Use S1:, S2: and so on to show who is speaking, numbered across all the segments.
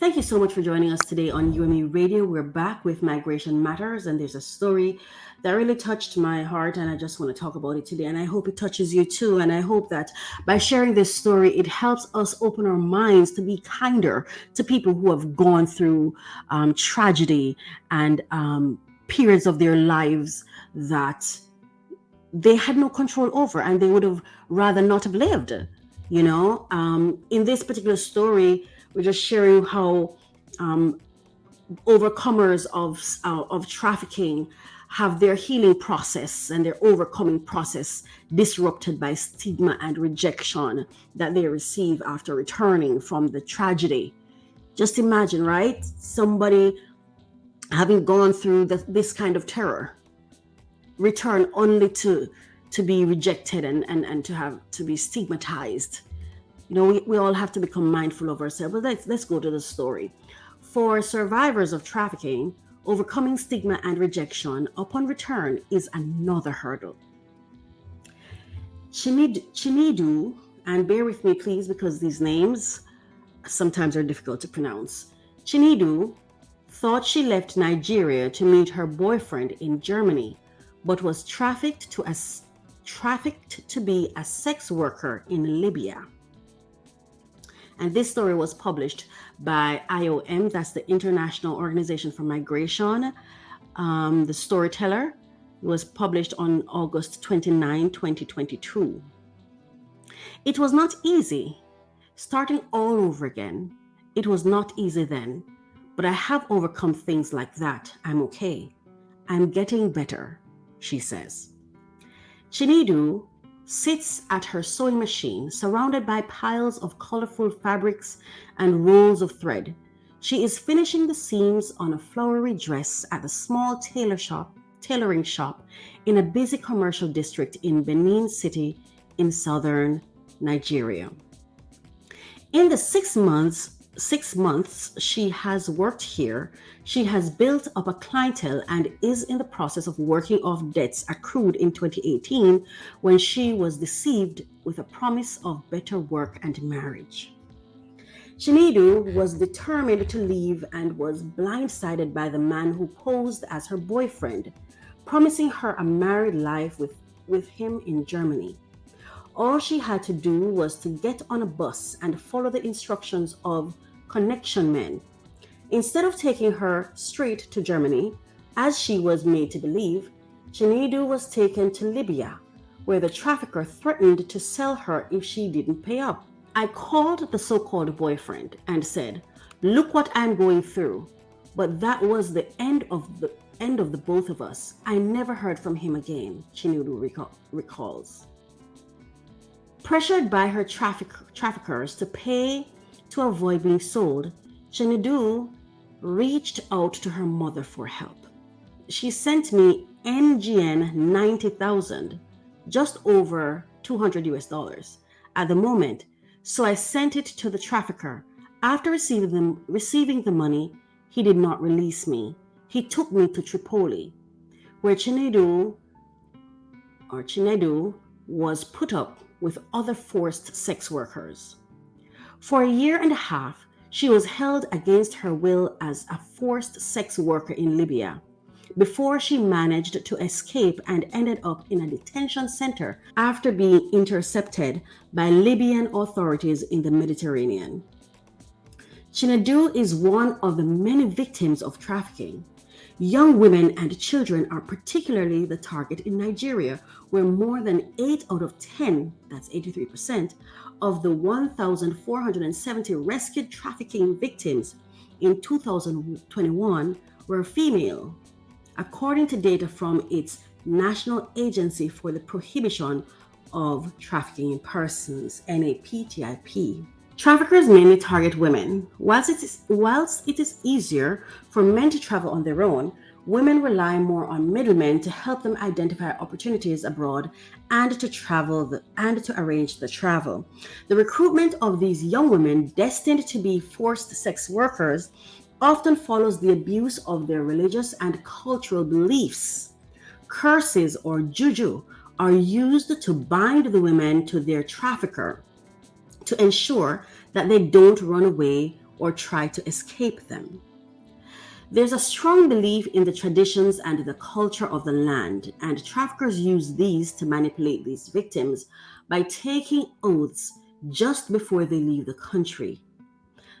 S1: Thank you so much for joining us today on UME Radio. We're back with Migration Matters, and there's a story that really touched my heart, and I just want to talk about it today. And I hope it touches you too. And I hope that by sharing this story, it helps us open our minds to be kinder to people who have gone through um, tragedy and um, periods of their lives that they had no control over, and they would have rather not have lived. You know, um, in this particular story we're just sharing how um, overcomers of uh, of trafficking have their healing process and their overcoming process disrupted by stigma and rejection that they receive after returning from the tragedy. Just imagine, right? Somebody having gone through the, this kind of terror, return only to to be rejected and, and, and to have to be stigmatized you know, we, we all have to become mindful of ourselves. But let's, let's go to the story. For survivors of trafficking, overcoming stigma and rejection upon return is another hurdle. Chinedu, and bear with me please because these names sometimes are difficult to pronounce. Chinedu thought she left Nigeria to meet her boyfriend in Germany, but was trafficked to a, trafficked to be a sex worker in Libya. And this story was published by IOM, that's the International Organization for Migration. Um, the Storyteller was published on August 29, 2022. It was not easy. Starting all over again, it was not easy then, but I have overcome things like that. I'm okay. I'm getting better, she says. Chinedu sits at her sewing machine, surrounded by piles of colorful fabrics and rolls of thread. She is finishing the seams on a flowery dress at a small tailor shop, tailoring shop in a busy commercial district in Benin City in southern Nigeria. In the six months six months she has worked here, she has built up a clientele and is in the process of working off debts accrued in 2018 when she was deceived with a promise of better work and marriage. Chinedu was determined to leave and was blindsided by the man who posed as her boyfriend, promising her a married life with, with him in Germany. All she had to do was to get on a bus and follow the instructions of connection men. Instead of taking her straight to Germany, as she was made to believe, Chinedu was taken to Libya, where the trafficker threatened to sell her if she didn't pay up. I called the so-called boyfriend and said, look what I'm going through. But that was the end of the end of the both of us. I never heard from him again, Chinedu recalls. Pressured by her traffic, traffickers to pay to avoid being sold, Chinedu reached out to her mother for help. She sent me NGN 90,000, just over 200 US dollars at the moment. So I sent it to the trafficker. After receiving, receiving the money, he did not release me. He took me to Tripoli, where Chinedu or Chinedu was put up with other forced sex workers. For a year and a half, she was held against her will as a forced sex worker in Libya before she managed to escape and ended up in a detention center after being intercepted by Libyan authorities in the Mediterranean. Chinedu is one of the many victims of trafficking. Young women and children are particularly the target in Nigeria, where more than 8 out of 10, that's 83%, of the 1,470 rescued trafficking victims in 2021 were female, according to data from its National Agency for the Prohibition of Trafficking in Persons, NAPTIP. Traffickers mainly target women. Whilst it, is, whilst it is easier for men to travel on their own, women rely more on middlemen to help them identify opportunities abroad and to travel the, and to arrange the travel. The recruitment of these young women destined to be forced sex workers often follows the abuse of their religious and cultural beliefs. Curses or juju are used to bind the women to their trafficker to ensure that they don't run away or try to escape them. There's a strong belief in the traditions and the culture of the land, and traffickers use these to manipulate these victims by taking oaths just before they leave the country.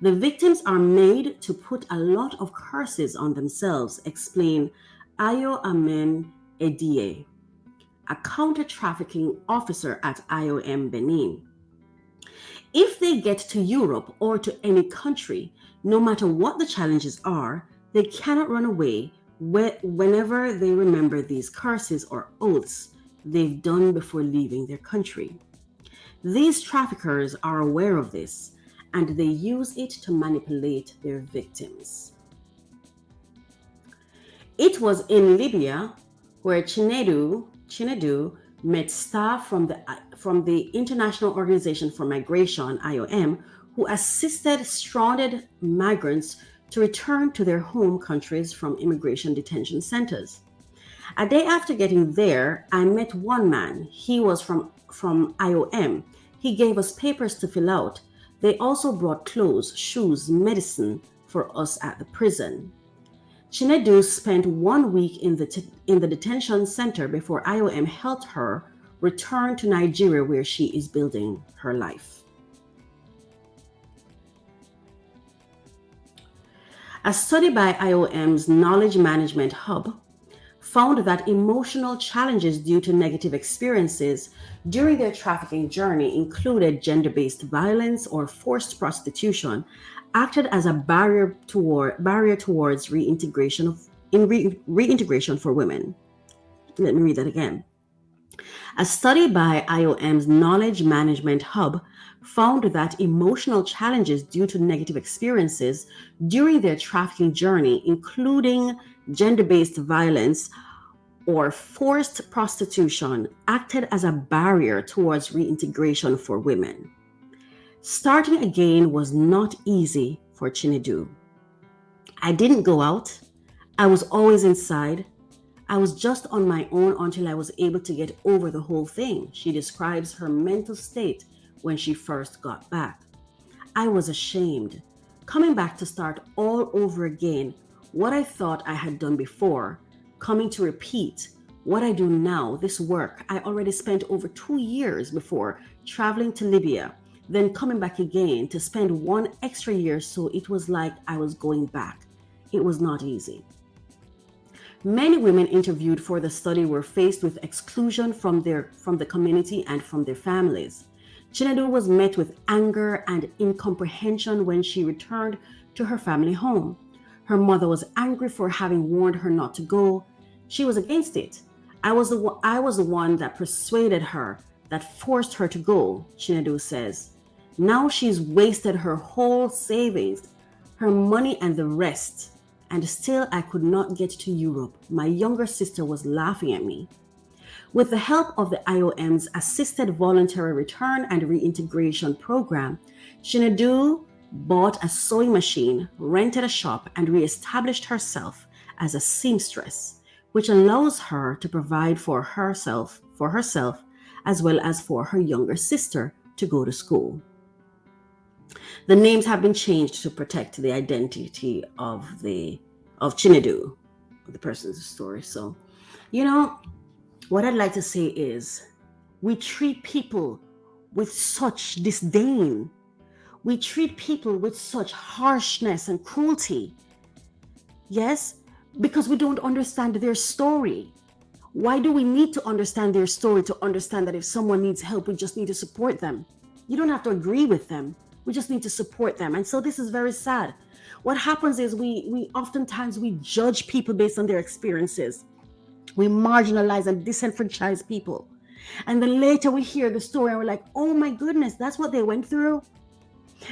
S1: The victims are made to put a lot of curses on themselves, explain Ayo Amen Edie, a counter trafficking officer at IOM Benin. If they get to Europe or to any country, no matter what the challenges are, they cannot run away whenever they remember these curses or oaths they've done before leaving their country. These traffickers are aware of this and they use it to manipulate their victims. It was in Libya where Chinedu, Chinedu met staff from the, from the International Organization for Migration, IOM, who assisted stranded migrants to return to their home countries from immigration detention centers. A day after getting there, I met one man. He was from, from IOM. He gave us papers to fill out. They also brought clothes, shoes, medicine for us at the prison. Chinedu spent one week in the, in the detention center before IOM helped her return to Nigeria where she is building her life. A study by IOM's Knowledge Management Hub found that emotional challenges due to negative experiences during their trafficking journey included gender based violence or forced prostitution, acted as a barrier, toward, barrier towards reintegration, of, in re, reintegration for women. Let me read that again. A study by IOM's Knowledge Management Hub found that emotional challenges due to negative experiences during their trafficking journey, including gender based violence or forced prostitution, acted as a barrier towards reintegration for women. Starting again was not easy for Chinedu. I didn't go out, I was always inside. I was just on my own until I was able to get over the whole thing. She describes her mental state when she first got back. I was ashamed, coming back to start all over again what I thought I had done before, coming to repeat what I do now, this work. I already spent over two years before traveling to Libya, then coming back again to spend one extra year. So it was like I was going back. It was not easy. Many women interviewed for the study were faced with exclusion from their from the community and from their families. Chinedu was met with anger and incomprehension when she returned to her family home. Her mother was angry for having warned her not to go. She was against it. I was the I was the one that persuaded her, that forced her to go, Chinedu says. Now she's wasted her whole savings, her money and the rest, and still I could not get to Europe. My younger sister was laughing at me. With the help of the IOM's Assisted Voluntary Return and Reintegration Program, Chinedu bought a sewing machine, rented a shop, and reestablished herself as a seamstress, which allows her to provide for herself, for herself, as well as for her younger sister to go to school. The names have been changed to protect the identity of the of Chinedu, the person's story. So, you know, what I'd like to say is we treat people with such disdain. We treat people with such harshness and cruelty. Yes, because we don't understand their story. Why do we need to understand their story to understand that if someone needs help, we just need to support them? You don't have to agree with them. We just need to support them. And so this is very sad. What happens is we we oftentimes we judge people based on their experiences. We marginalize and disenfranchise people. And then later we hear the story and we're like, oh my goodness, that's what they went through.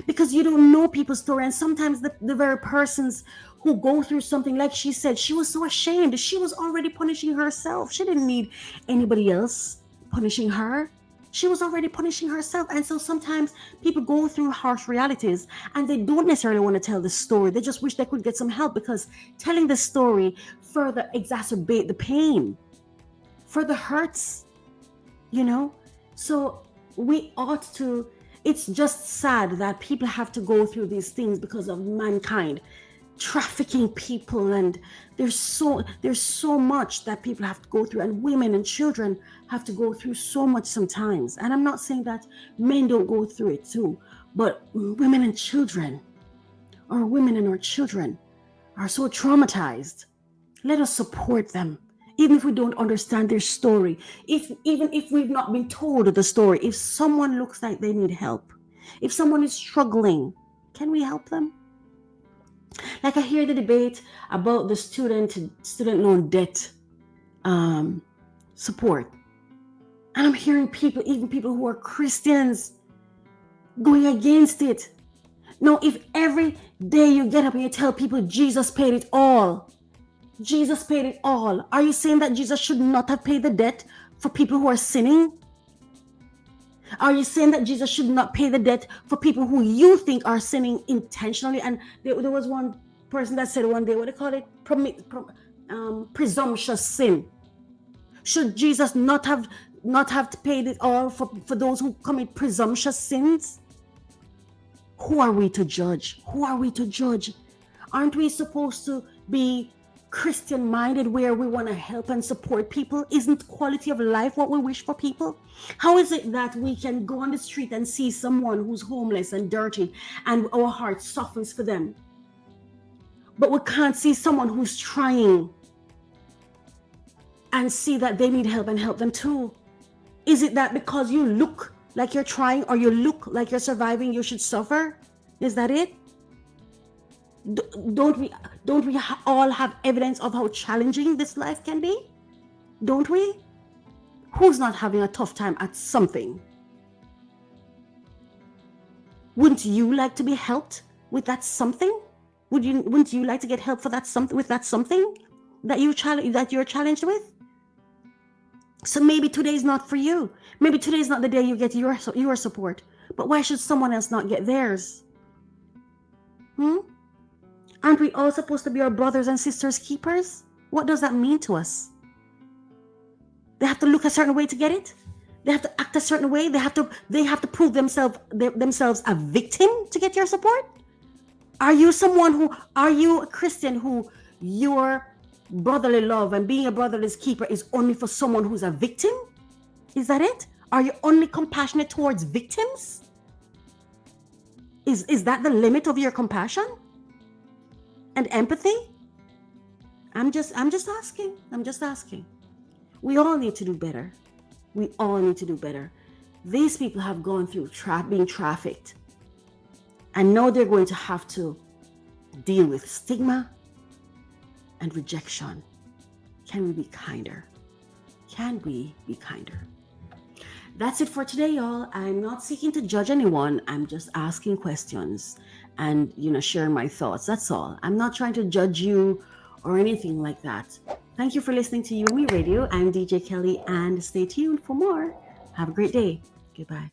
S1: Because you don't know people's story. And sometimes the, the very persons who go through something, like she said, she was so ashamed. She was already punishing herself. She didn't need anybody else punishing her. She was already punishing herself. And so sometimes people go through harsh realities and they don't necessarily want to tell the story. They just wish they could get some help because telling the story further exacerbate the pain, further hurts, you know? So we ought to it's just sad that people have to go through these things because of mankind trafficking people and there's so there's so much that people have to go through and women and children have to go through so much sometimes. And i'm not saying that men don't go through it too but women and children our women and our children are so traumatized. Let us support them. Even if we don't understand their story if even if we've not been told the story if someone looks like they need help if someone is struggling can we help them like I hear the debate about the student student loan debt um, support, and I'm hearing people, even people who are Christians, going against it. No, if every day you get up and you tell people Jesus paid it all, Jesus paid it all, are you saying that Jesus should not have paid the debt for people who are sinning? Are you saying that Jesus should not pay the debt for people who you think are sinning intentionally? And there, there was one person that said one day, what do they call it? Prom, um, presumptuous sin. Should Jesus not have not have pay it all for, for those who commit presumptuous sins? Who are we to judge? Who are we to judge? Aren't we supposed to be Christian minded where we want to help and support people? Isn't quality of life what we wish for people? How is it that we can go on the street and see someone who's homeless and dirty and our heart softens for them? But we can't see someone who's trying and see that they need help and help them too. Is it that because you look like you're trying or you look like you're surviving, you should suffer? Is that it? Don't we don't we all have evidence of how challenging this life can be? Don't we? Who's not having a tough time at something? Wouldn't you like to be helped with that something? Would you wouldn't you like to get help for that something with that something that you challenge that you're challenged with? So maybe today is not for you. Maybe today is not the day you get your your support. But why should someone else not get theirs? Hmm Aren't we all supposed to be our brothers and sisters' keepers? What does that mean to us? They have to look a certain way to get it. They have to act a certain way. They have to they have to prove themselves themselves a victim to get your support. Are you someone who are you a Christian who your brotherly love and being a brotherly keeper is only for someone who's a victim? Is that it? Are you only compassionate towards victims? Is is that the limit of your compassion? And empathy? I'm just I'm just asking. I'm just asking. We all need to do better. We all need to do better. These people have gone through tra- being trafficked and know they're going to have to deal with stigma and rejection. Can we be kinder? Can we be kinder? That's it for today, y'all. I'm not seeking to judge anyone. I'm just asking questions and you know share my thoughts. That's all. I'm not trying to judge you or anything like that. Thank you for listening to me radio. I'm dj kelly and stay tuned for more. Have a great day. Goodbye